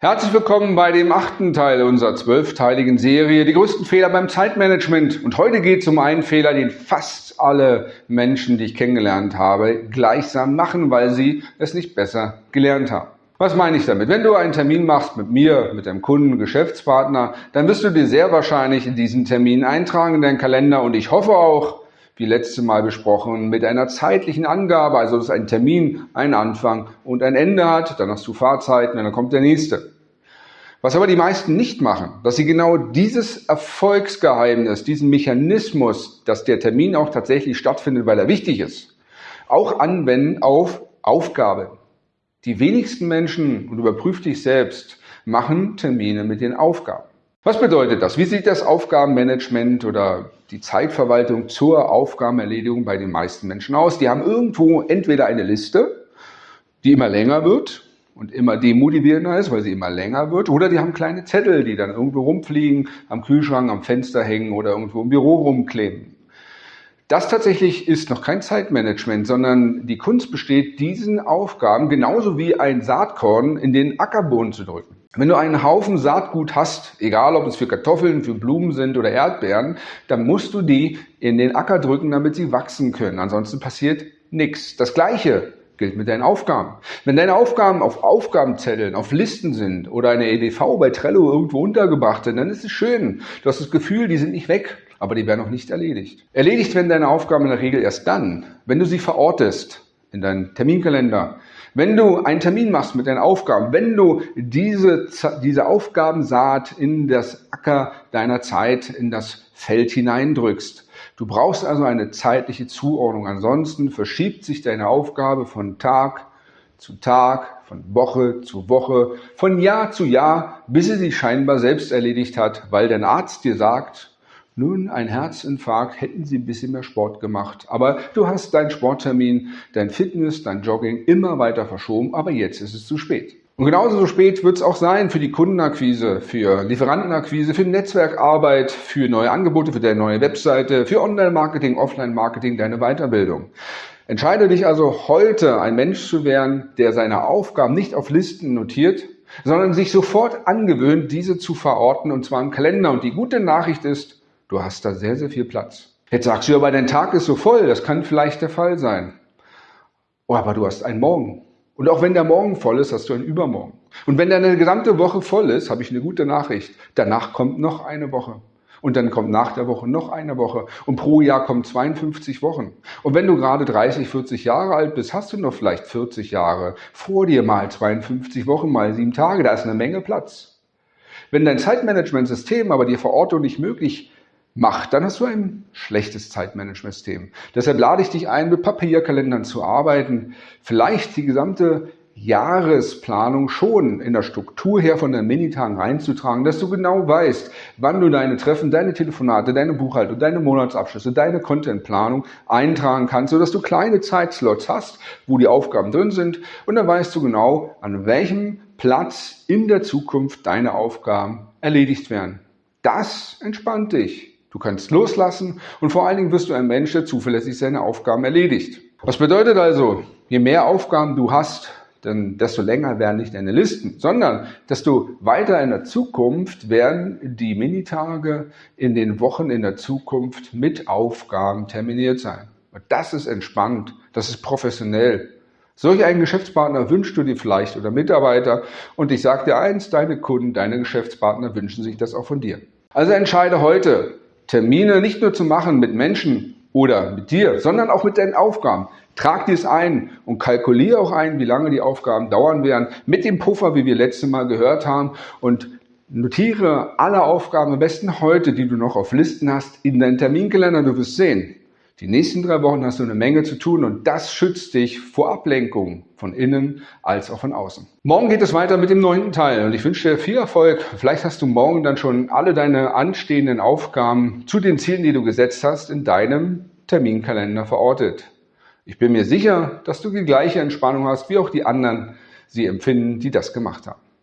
Herzlich willkommen bei dem achten Teil unserer zwölfteiligen Serie Die größten Fehler beim Zeitmanagement. Und heute geht es um einen Fehler, den fast alle Menschen, die ich kennengelernt habe, gleichsam machen, weil sie es nicht besser gelernt haben. Was meine ich damit? Wenn du einen Termin machst mit mir, mit deinem Kunden, Geschäftspartner, dann wirst du dir sehr wahrscheinlich in diesen Termin eintragen in deinen Kalender und ich hoffe auch, wie letzte Mal besprochen, mit einer zeitlichen Angabe, also dass ein Termin einen Anfang und ein Ende hat, dann hast du Fahrzeiten und dann kommt der nächste. Was aber die meisten nicht machen, dass sie genau dieses Erfolgsgeheimnis, diesen Mechanismus, dass der Termin auch tatsächlich stattfindet, weil er wichtig ist, auch anwenden auf Aufgabe. Die wenigsten Menschen, und überprüf dich selbst, machen Termine mit den Aufgaben. Was bedeutet das? Wie sieht das Aufgabenmanagement oder die Zeitverwaltung zur Aufgabenerledigung bei den meisten Menschen aus? Die haben irgendwo entweder eine Liste, die immer länger wird und immer demotivierender ist, weil sie immer länger wird, oder die haben kleine Zettel, die dann irgendwo rumfliegen, am Kühlschrank, am Fenster hängen oder irgendwo im Büro rumkleben. Das tatsächlich ist noch kein Zeitmanagement, sondern die Kunst besteht, diesen Aufgaben genauso wie ein Saatkorn in den Ackerboden zu drücken. Wenn du einen Haufen Saatgut hast, egal ob es für Kartoffeln, für Blumen sind oder Erdbeeren, dann musst du die in den Acker drücken, damit sie wachsen können. Ansonsten passiert nichts. Das Gleiche gilt mit deinen Aufgaben. Wenn deine Aufgaben auf Aufgabenzetteln, auf Listen sind oder eine EDV bei Trello irgendwo untergebracht sind, dann ist es schön. Du hast das Gefühl, die sind nicht weg, aber die werden noch nicht erledigt. Erledigt werden deine Aufgaben in der Regel erst dann, wenn du sie verortest in deinen Terminkalender, wenn du einen Termin machst mit deinen Aufgaben, wenn du diese, diese Aufgabensaat in das Acker deiner Zeit, in das Feld hineindrückst. Du brauchst also eine zeitliche Zuordnung. Ansonsten verschiebt sich deine Aufgabe von Tag zu Tag, von Woche zu Woche, von Jahr zu Jahr, bis sie sich scheinbar selbst erledigt hat, weil dein Arzt dir sagt, nun, ein Herzinfarkt, hätten Sie ein bisschen mehr Sport gemacht. Aber du hast deinen Sporttermin, dein Fitness, dein Jogging immer weiter verschoben, aber jetzt ist es zu spät. Und genauso so spät wird es auch sein für die Kundenakquise, für Lieferantenakquise, für Netzwerkarbeit, für neue Angebote, für deine neue Webseite, für Online-Marketing, Offline-Marketing, deine Weiterbildung. Entscheide dich also heute, ein Mensch zu werden, der seine Aufgaben nicht auf Listen notiert, sondern sich sofort angewöhnt, diese zu verorten, und zwar im Kalender. Und die gute Nachricht ist, Du hast da sehr, sehr viel Platz. Jetzt sagst du, aber dein Tag ist so voll, das kann vielleicht der Fall sein. Oh, aber du hast einen Morgen. Und auch wenn der Morgen voll ist, hast du einen Übermorgen. Und wenn deine gesamte Woche voll ist, habe ich eine gute Nachricht. Danach kommt noch eine Woche. Und dann kommt nach der Woche noch eine Woche. Und pro Jahr kommen 52 Wochen. Und wenn du gerade 30, 40 Jahre alt bist, hast du noch vielleicht 40 Jahre vor dir mal 52 Wochen, mal sieben Tage. Da ist eine Menge Platz. Wenn dein Zeitmanagementsystem aber die Verortung nicht möglich macht, dann hast du ein schlechtes Zeitmanagementsystem. Deshalb lade ich dich ein, mit Papierkalendern zu arbeiten, vielleicht die gesamte Jahresplanung schon in der Struktur her von den Minitagen reinzutragen, dass du genau weißt, wann du deine Treffen, deine Telefonate, deine Buchhaltung, deine Monatsabschlüsse, deine Contentplanung eintragen kannst, sodass du kleine Zeitslots hast, wo die Aufgaben drin sind und dann weißt du genau, an welchem Platz in der Zukunft deine Aufgaben erledigt werden. Das entspannt dich. Du kannst loslassen und vor allen Dingen wirst du ein Mensch, der zuverlässig seine Aufgaben erledigt. Was bedeutet also, je mehr Aufgaben du hast, dann desto länger werden nicht deine Listen, sondern desto weiter in der Zukunft werden die Minitage in den Wochen in der Zukunft mit Aufgaben terminiert sein. Und das ist entspannt, das ist professionell. Solch einen Geschäftspartner wünschst du dir vielleicht oder Mitarbeiter und ich sage dir eins, deine Kunden, deine Geschäftspartner wünschen sich das auch von dir. Also entscheide heute, Termine nicht nur zu machen mit Menschen oder mit dir, sondern auch mit deinen Aufgaben. Trag dies ein und kalkuliere auch ein, wie lange die Aufgaben dauern werden, mit dem Puffer, wie wir letztes Mal gehört haben und notiere alle Aufgaben am besten heute, die du noch auf Listen hast, in deinen Terminkalender. Du wirst sehen, die nächsten drei Wochen hast du eine Menge zu tun und das schützt dich vor Ablenkung von innen als auch von außen. Morgen geht es weiter mit dem neunten Teil und ich wünsche dir viel Erfolg. Vielleicht hast du morgen dann schon alle deine anstehenden Aufgaben zu den Zielen, die du gesetzt hast, in deinem Terminkalender verortet. Ich bin mir sicher, dass du die gleiche Entspannung hast, wie auch die anderen sie empfinden, die das gemacht haben.